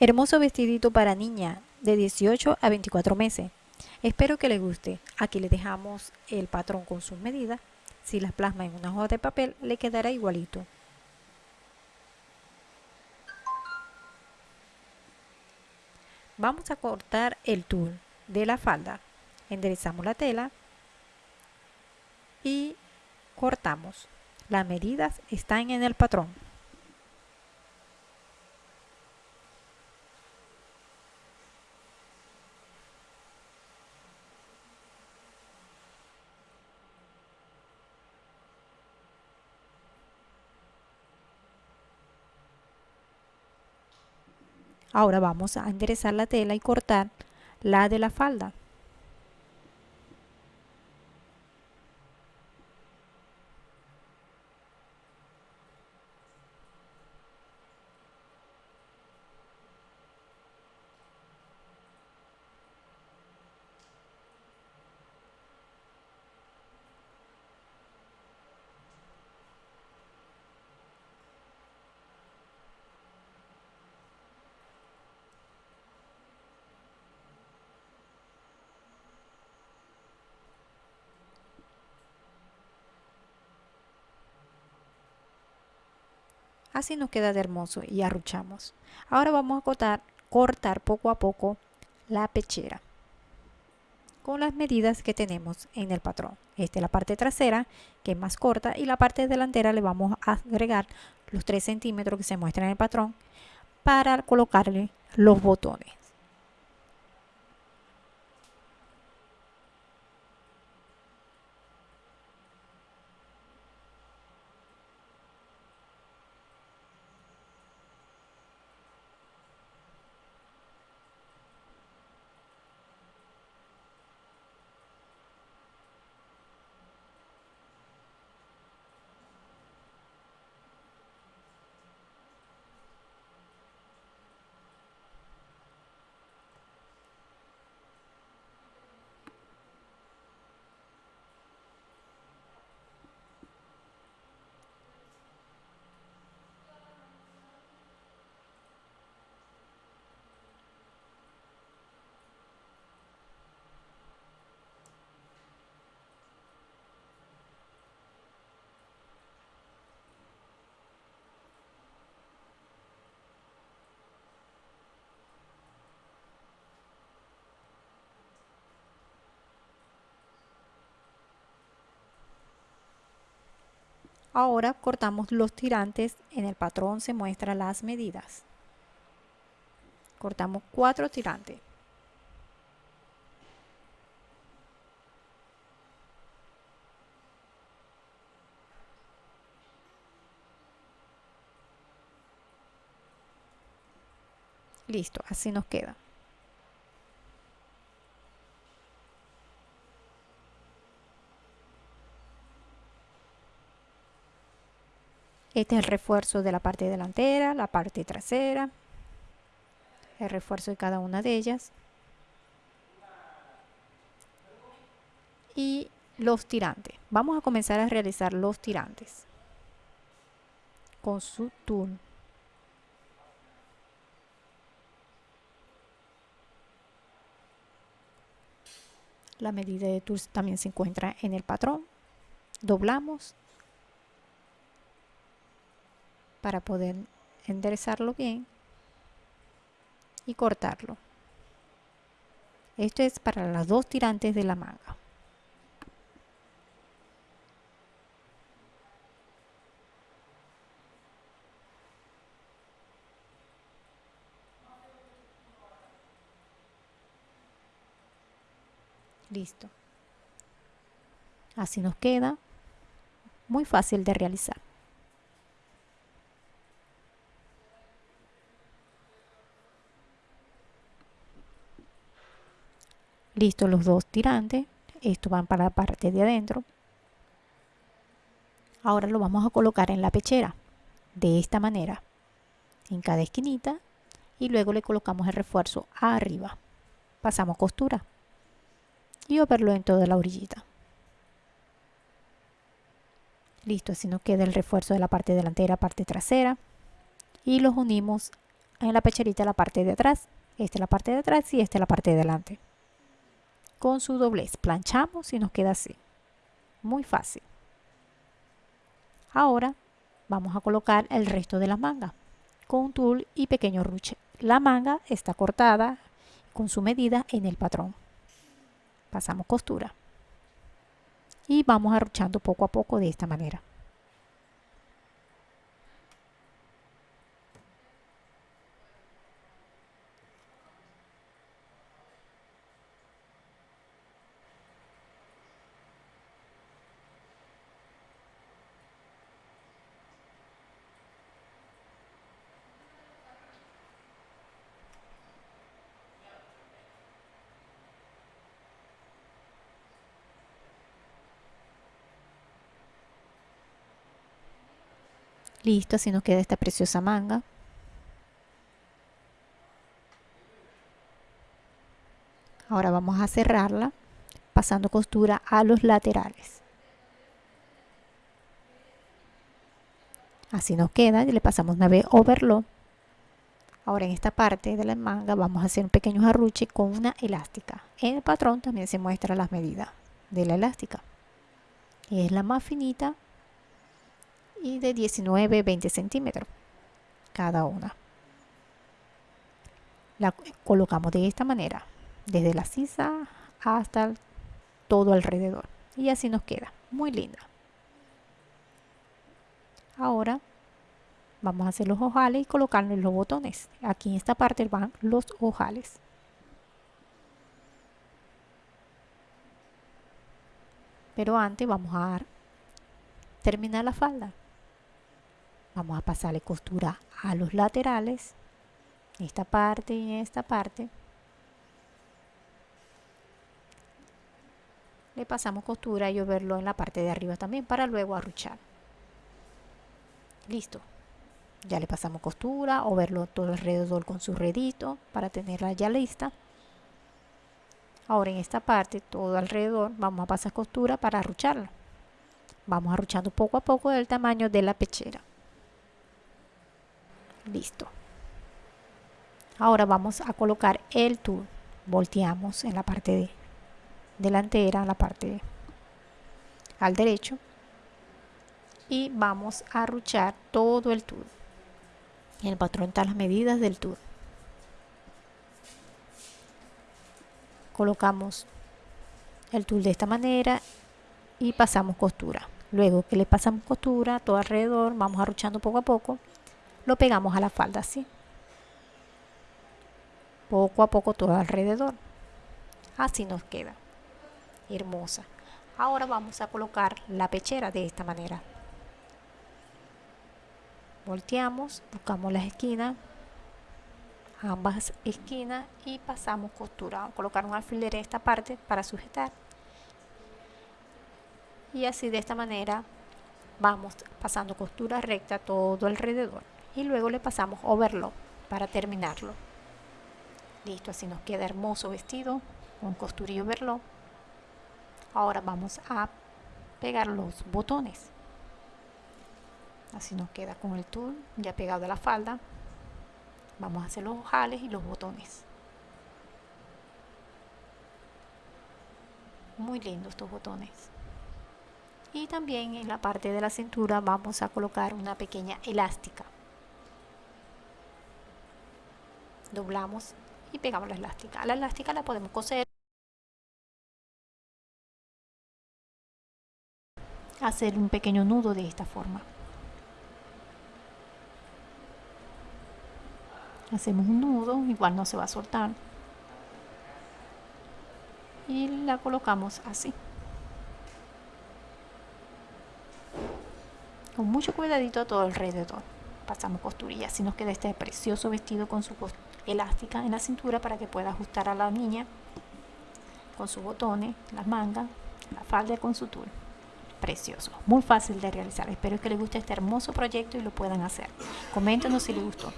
Hermoso vestidito para niña de 18 a 24 meses. Espero que les guste. Aquí les dejamos el patrón con sus medidas. Si las plasma en una hoja de papel, le quedará igualito. Vamos a cortar el tul de la falda. Enderezamos la tela y cortamos. Las medidas están en el patrón. Ahora vamos a enderezar la tela y cortar la de la falda. Así nos queda de hermoso y arruchamos. Ahora vamos a cortar, cortar poco a poco la pechera con las medidas que tenemos en el patrón. Esta es la parte trasera que es más corta y la parte delantera le vamos a agregar los 3 centímetros que se muestran en el patrón para colocarle los botones. Ahora cortamos los tirantes, en el patrón se muestran las medidas. Cortamos cuatro tirantes. Listo, así nos queda. Este es el refuerzo de la parte delantera, la parte trasera, el refuerzo de cada una de ellas. Y los tirantes. Vamos a comenzar a realizar los tirantes con su tool. La medida de tool también se encuentra en el patrón. Doblamos para poder enderezarlo bien y cortarlo. Esto es para las dos tirantes de la manga. Listo. Así nos queda. Muy fácil de realizar. Listo los dos tirantes. Estos van para la parte de adentro. Ahora lo vamos a colocar en la pechera. De esta manera. En cada esquinita. Y luego le colocamos el refuerzo arriba. Pasamos costura. Y verlo en toda la orillita. Listo, así nos queda el refuerzo de la parte delantera, parte trasera. Y los unimos en la pecherita la parte de atrás. Esta es la parte de atrás y esta es la parte de delante. Con su doblez planchamos y nos queda así. Muy fácil. Ahora vamos a colocar el resto de la manga con un tul y pequeño ruche. La manga está cortada con su medida en el patrón. Pasamos costura y vamos arruchando poco a poco de esta manera. Listo, así nos queda esta preciosa manga. Ahora vamos a cerrarla pasando costura a los laterales. Así nos queda, le pasamos una vez overlock. Ahora en esta parte de la manga vamos a hacer un pequeño arruche con una elástica. En el patrón también se muestra las medidas de la elástica. Es la más finita y de 19-20 centímetros cada una. La colocamos de esta manera, desde la sisa hasta todo alrededor. Y así nos queda, muy linda. Ahora vamos a hacer los ojales y colocarle los botones. Aquí en esta parte van los ojales. Pero antes vamos a terminar la falda vamos a pasarle costura a los laterales. Esta parte y esta parte. Le pasamos costura y verlo en la parte de arriba también para luego arruchar. Listo. Ya le pasamos costura o verlo todo alrededor con su redito para tenerla ya lista. Ahora en esta parte todo alrededor vamos a pasar costura para arrucharlo vamos arruchando poco a poco del tamaño de la pechera listo. Ahora vamos a colocar el tul volteamos en la parte delantera la parte al derecho. Y vamos a ruchar todo el tul en el patrón están las medidas del tul colocamos el tul de esta manera y pasamos costura. Luego que le pasamos costura todo alrededor vamos arruchando poco a poco lo pegamos a la falda así. Poco a poco todo alrededor. Así nos queda. Hermosa. Ahora vamos a colocar la pechera de esta manera. Volteamos buscamos las esquinas ambas esquinas y pasamos costura. Vamos a colocar un alfiler en esta parte para sujetar. Y así de esta manera vamos pasando costura recta todo alrededor y luego le pasamos overlock para terminarlo. Listo así nos queda hermoso vestido con costurillo overlock. Ahora vamos a pegar los botones. Así nos queda con el tul ya pegado a la falda. Vamos a hacer los ojales y los botones. Muy lindos estos botones. Y también en la parte de la cintura vamos a colocar una pequeña elástica doblamos y pegamos la elástica. La elástica la podemos coser, hacer un pequeño nudo de esta forma. Hacemos un nudo, igual no se va a soltar. Y la colocamos así. Con mucho cuidadito a todo alrededor. Pasamos costurilla, así nos queda este precioso vestido con su costura elástica en la cintura para que pueda ajustar a la niña con sus botones, las mangas, la falda con su tul. Precioso, muy fácil de realizar. Espero que les guste este hermoso proyecto y lo puedan hacer. Coméntenos si les gustó.